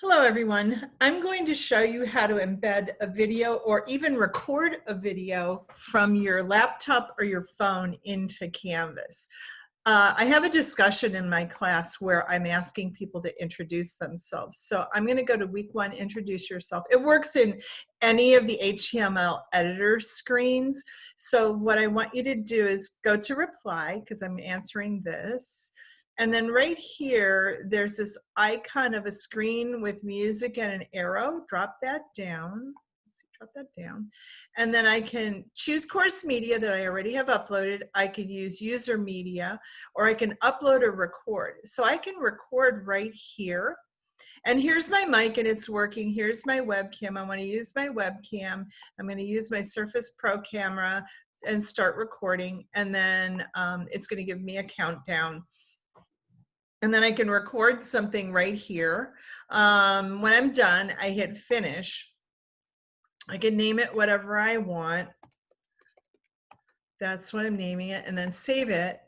Hello everyone. I'm going to show you how to embed a video or even record a video from your laptop or your phone into Canvas. Uh, I have a discussion in my class where I'm asking people to introduce themselves. So I'm going to go to week one, introduce yourself. It works in any of the HTML editor screens. So what I want you to do is go to reply because I'm answering this. And then right here, there's this icon of a screen with music and an arrow. Drop that down. Let's see, drop that down. And then I can choose course media that I already have uploaded. I could use user media, or I can upload or record. So I can record right here. And here's my mic and it's working. Here's my webcam. I want to use my webcam. I'm going to use my Surface Pro camera and start recording. And then um, it's going to give me a countdown and then I can record something right here. Um, when I'm done, I hit finish. I can name it whatever I want. That's what I'm naming it and then save it.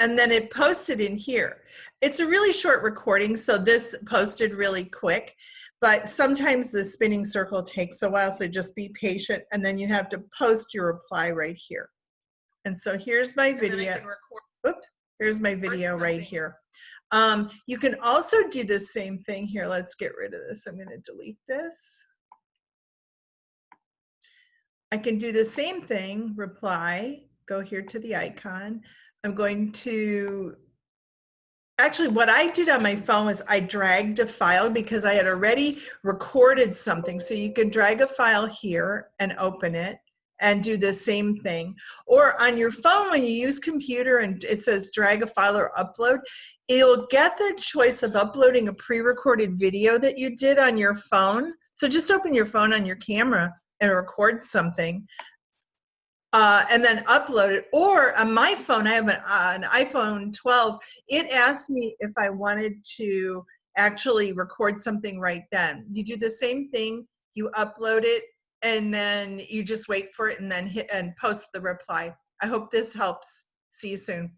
And then it posted in here. It's a really short recording, so this posted really quick, but sometimes the spinning circle takes a while, so just be patient. And then you have to post your reply right here. And so here's my video. Oops, here's my video right here. Um, you can also do the same thing here. Let's get rid of this. I'm going to delete this. I can do the same thing, reply, go here to the icon. I'm going to, actually what I did on my phone was I dragged a file because I had already recorded something. So you can drag a file here and open it and do the same thing. Or on your phone, when you use computer and it says drag a file or upload, you'll get the choice of uploading a pre-recorded video that you did on your phone. So just open your phone on your camera and record something. Uh, and then upload it. Or on my phone, I have an, uh, an iPhone 12. It asked me if I wanted to actually record something right then. You do the same thing. You upload it and then you just wait for it and then hit and post the reply. I hope this helps. See you soon.